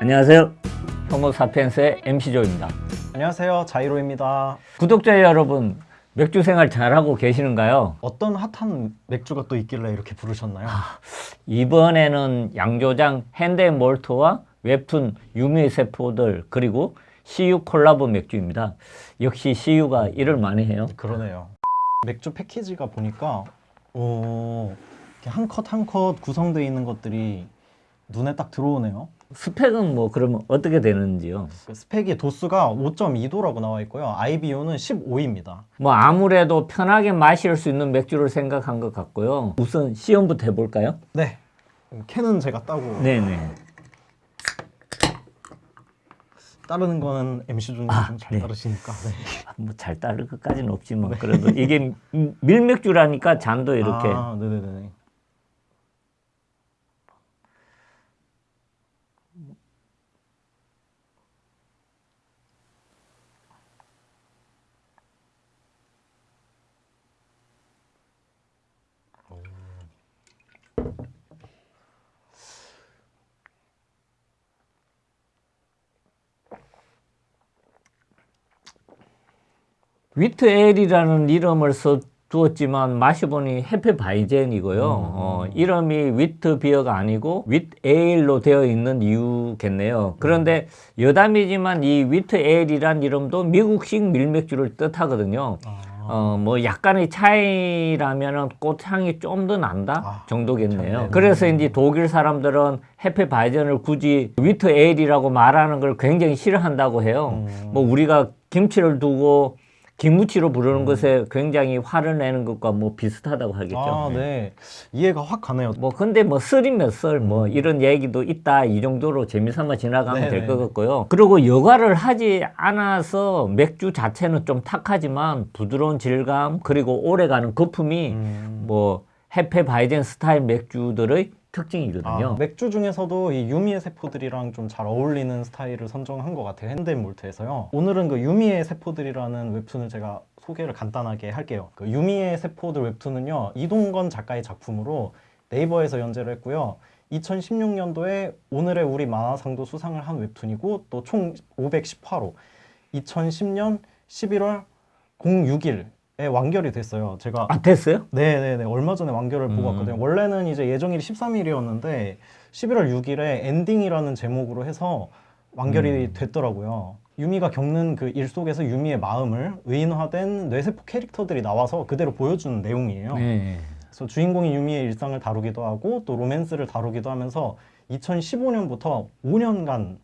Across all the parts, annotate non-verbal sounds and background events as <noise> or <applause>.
안녕하세요. 호모사피엔스의 MC조입니다. 안녕하세요 자이로입니다 구독자 여러분, 맥주 생활 잘하고 계시는가요? 어떤 핫한 맥주가 또 있길래 이렇게 부르셨나요? 이번에는 양조장 핸드몰트와 웹툰 유미 세포들 그리고 CU 콜라보 맥주입니다. 역시 CU가 일을 많이 해요. 그러네요 맥주 패키지가 보니까 오, 한컷 한 컷 구성되어 있는 것들이 눈에 딱 들어오네요 스펙은 뭐 그러면 어떻게 되는지요? 그 스펙이 도수가 5.2도라고 나와 있고요 IBU는 15입니다 뭐 아무래도 편하게 마실 수 있는 맥주를 생각한 것 같고요. 우선 시연부터 해볼까요? 네 캔은 제가 따고 네네. 따르는 거는 MC 준이 아, 좀잘 네. 따르시니까 네. 뭐잘 따를 것까지는 없지만 그래도 이게 음, 밀맥주라니까 잔도 이렇게 아, 네네네 wheat ale이라는 이름을 써 두었지만 마셔보니 Hefeweizen이고요. 어, 이름이 wheat beer가 아니고 윗 에일로 되어 있는 이유겠네요. 그런데 여담이지만 이 wheat ale이란 이름도 미국식 밀맥주를 뜻하거든요. 아, 어, 뭐 약간의 차이라면은 꽃향이 좀 더 난다 아, 정도겠네요. 참, 그래서 이제 독일 사람들은 Hefeweizen을 굳이 wheat ale이라고 말하는 걸 굉장히 싫어한다고 해요. 음. 뭐 우리가 김치를 두고 김무치로 부르는 것에 굉장히 화를 내는 것과 뭐 비슷하다고 하겠죠. 아, 네. 이해가 확 가네요. 뭐 근데 뭐 썰이면 썰뭐 이런 얘기도 있다 이 정도로 재미삼아 지나가면 네네. 될것 같고요. 그리고 여과를 하지 않아서 맥주 자체는 좀 탁하지만 부드러운 질감 그리고 오래가는 거품이 음. 뭐 해페 바이젠 스타일 맥주들의 특징이거든요. 아, 맥주 중에서도 이 유미의 세포들이랑 좀 잘 어울리는 스타일을 선정한 것 같아요. 핸드몰트에서요. 오늘은 그 유미의 세포들이라는 웹툰을 제가 소개를 간단하게 할게요. 그 유미의 세포들 웹툰은요. 이동건 작가의 작품으로 네이버에서 연재를 했고요. 2016년도에 오늘의 우리 만화상도 수상을 한 웹툰이고 또 총 518호 2010년 11월 06일 에 완결이 됐어요. 제가 아 됐어요? 네네네 얼마 전에 완결을 보고 음. 왔거든요 원래는 이제 예정일이 13일이었는데 11월 6일에 엔딩이라는 제목으로 해서 완결이 음. 됐더라고요 유미가 겪는 그 일 속에서 유미의 마음을 의인화된 뇌세포 캐릭터들이 나와서 그대로 보여주는 내용이에요 네. 그래서 주인공이 유미의 일상을 다루기도 하고 또 로맨스를 다루기도 하면서 2015년부터 5년간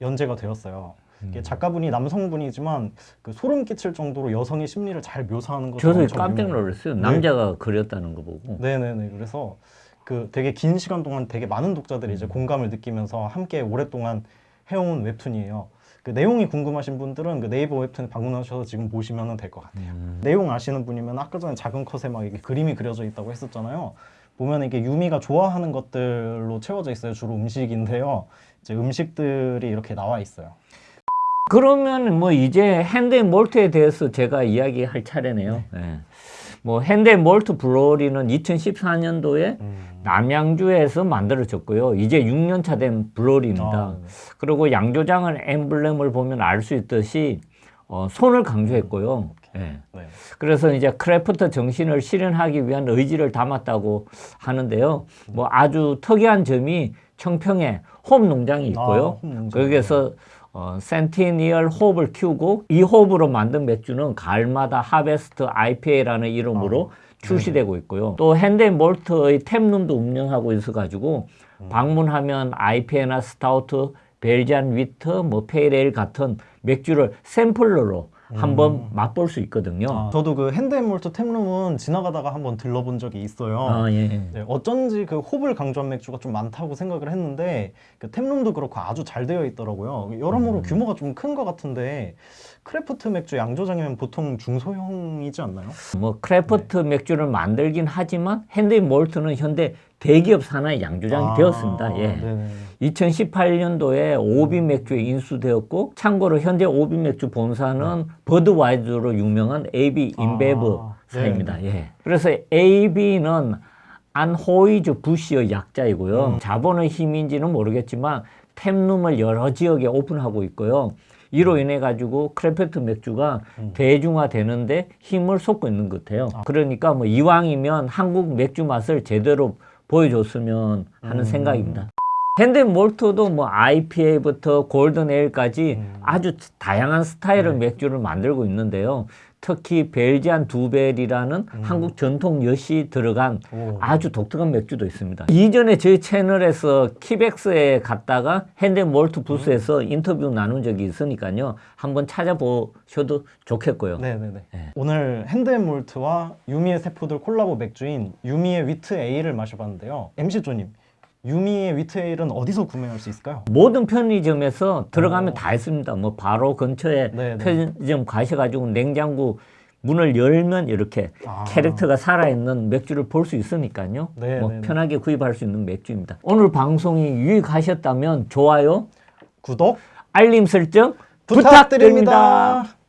연재가 되었어요 음. 작가분이 남성분이지만 그 소름 끼칠 정도로 여성의 심리를 잘 묘사하는 것으로 저도 깜짝. 놀랐어요. 남자가 그렸다는 거 보고. 네네네. 그래서 그 되게 긴 시간 동안 되게 많은 독자들이 음. 이제 공감을 느끼면서 함께 오랫동안 해온 웹툰이에요. 그 내용이 궁금하신 분들은 그 네이버 웹툰 방문하셔서 지금 보시면 될 것 같아요. 음. 내용 아시는 분이면 아까 전에 작은 컷에 막 이게 그림이 그려져 있다고 했었잖아요. 보면 이게 유미가 좋아하는 것들로 채워져 있어요. 주로 음식인데요. 이제 음식들이 이렇게 나와 있어요. 그러면 뭐 이제 핸드몰트에 대해서 제가 이야기할 차례네요. 네. 뭐 핸드몰트 브로리는 2014년도에 남양주에서 만들어졌고요. 이제 6년차 된 브로리입니다. 아, 네. 그리고 양조장은 엠블렘을 보면 알 수 있듯이 어, 손을 강조했고요. 예. 네. 그래서 이제 craft 정신을 실현하기 위한 의지를 담았다고 하는데요. 뭐 아주 특이한 점이 청평에 홉 농장이 있고요. 아, 홉 농장. 거기에서 어, Centennial 홉을 키우고 이 홉으로 만든 맥주는 가을마다 Harvest IPA라는 이름으로 출시되고 있고요. 또 핸드앤몰트의 taproom도 운영하고 있어가지고 방문하면 IPA나 stout, Belgian wit, 뭐 pale ale 같은 맥주를 sampler로 한번 맛볼 수 있거든요. 아, 저도 그 Hand & Malt taproom은 지나가다가 한번 들러본 적이 있어요. 아, 예. 네, 어쩐지 그 홉을 강조한 맥주가 좀 많다고 생각을 했는데 그 taproom도 그렇고 아주 잘 되어 있더라고요. 여러모로 음. 규모가 좀 큰 것 같은데 craft 맥주 양조장이면 보통 중소형이지 않나요? 뭐 craft 맥주를 만들긴 하지만 Hand Malt는 현재 대기업 산하의 양조장이 아, 되었습니다. 예. 네네. 2018년도에 OB 맥주에 인수되었고 참고로 현재 OB 맥주 본사는 Budweiser로 유명한 AB InBev 아, 사입니다. 예. 그래서 AB는 Anheuser Busch의 약자이고요. 자본의 힘인지는 모르겠지만 taproom을 여러 지역에 오픈하고 있고요. 이로 인해 가지고 craft 맥주가 음. 대중화되는데 힘을 쏟고 있는 것 같아요. 그러니까 뭐 이왕이면 한국 맥주 맛을 제대로 보여줬으면 하는 음. 생각입니다. Hand Malt도 뭐 IPA부터 golden ale까지 음. 아주 다양한 스타일의 네. 맥주를 만들고 있는데요. 특히 Belgian Dubbel이라는 한국 전통 엿이 들어간 오. 아주 독특한 맥주도 있습니다. 이전에 저희 채널에서 KIBEX에 갔다가 Hand Malt 부스에서 인터뷰 나눈 적이 있으니까요. 한번 찾아보셔도 좋겠고요. 네네네. 네. 오늘 Hand & Malt와 유미의 세포들 콜라보 맥주인 유미의 wheat ale을 마셔봤는데요. MC 조님, 유미의 wheat ale은 어디서 구매할 수 있을까요? 모든 편의점에서 들어가면 오. 다 있습니다. 뭐 바로 근처에 네, 네. 편의점 가셔가지고 냉장고 문을 열면 이렇게 아. 캐릭터가 살아있는 맥주를 볼 수 있으니까요. 네, 뭐 네, 네. 편하게 구입할 수 있는 맥주입니다. 오늘 방송이 유익하셨다면 좋아요, 구독 알림 설정 부탁드립니다. 부탁드립니다.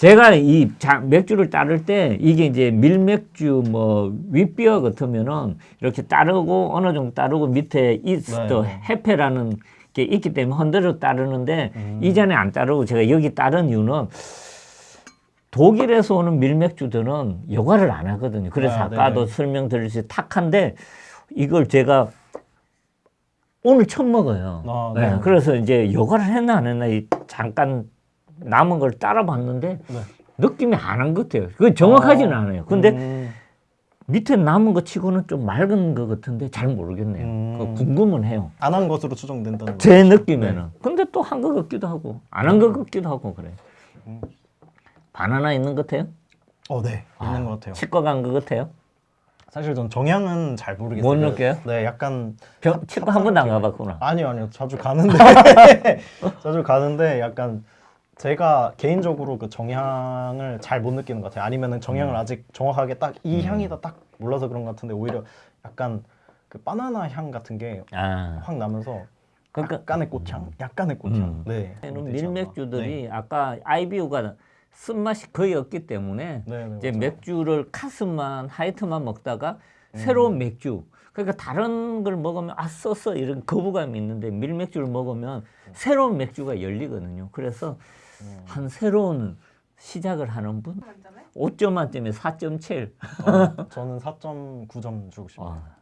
제가 이 자, 맥주를 따를 때 이게 이제 밀맥주 뭐 윗비어 같으면은 이렇게 따르고 어느 정도 따르고 밑에 이스트 네. 해페라는 게 있기 때문에 흔들어 따르는데 음. 이전에 안 따르고 제가 여기 따른 이유는 독일에서 오는 밀맥주들은 여과를 안 하거든요. 그래서 아, 네네. 설명드렸듯이 탁한데 이걸 제가 오늘 처음 먹어요. 아, 네, 네. 그래서 이제 여과를 했나 안 했나 이 잠깐 남은 걸 따라봤는데 네. 느낌이 안 한 것 같아요. 그 정확하지는 어. 않아요. 근데 음, 밑에 남은 거 치고는 좀 맑은 것 같은데 잘 모르겠네요. 음. 그 궁금은 해요. 안 한 것으로 추정된다는 제 거죠. 느낌에는. 근데 또 한 것 같기도 하고 안 한 것 같기도 하고 그래. 음. 바나나 있는 것 같아요? 어, 네. 있는 것 같아요. 치과 간 것 같아요? 사실 전 정향은 잘 모르겠어요. 못 느껴요? 네, 약간 병, 치과 한 번도 안 가봤구나. 아니요, 아니요. 자주 가는데 <laughs> <laughs> 자주 가는데 약간 제가 개인적으로 그 정향을 잘 못 느끼는 것 같아요. 아니면은 음. 정향을 아직 정확하게 딱 이 향이다 딱 몰라서 그런 것 같은데 오히려 약간 그 바나나 향 같은 게확 아, 나면서 그러니까 약간의 꽃향, 약간의 꽃향. 음. 네. 밀맥주들이 아까 IBU가 쓴맛이 거의 없기 때문에 네, 네, 이제 맞아요. 맥주를 카스만 하이트만 먹다가 음. 새로운 맥주 그러니까 다른 걸 먹으면 아 써서 이런 거부감이 있는데 밀맥주를 먹으면 새로운 맥주가 열리거든요. 그래서 음. 한 새로운 시작을 하는 분 만점에? 5점 만점에 4.7. 어, 저는 4.9점 주고 싶어요. 아,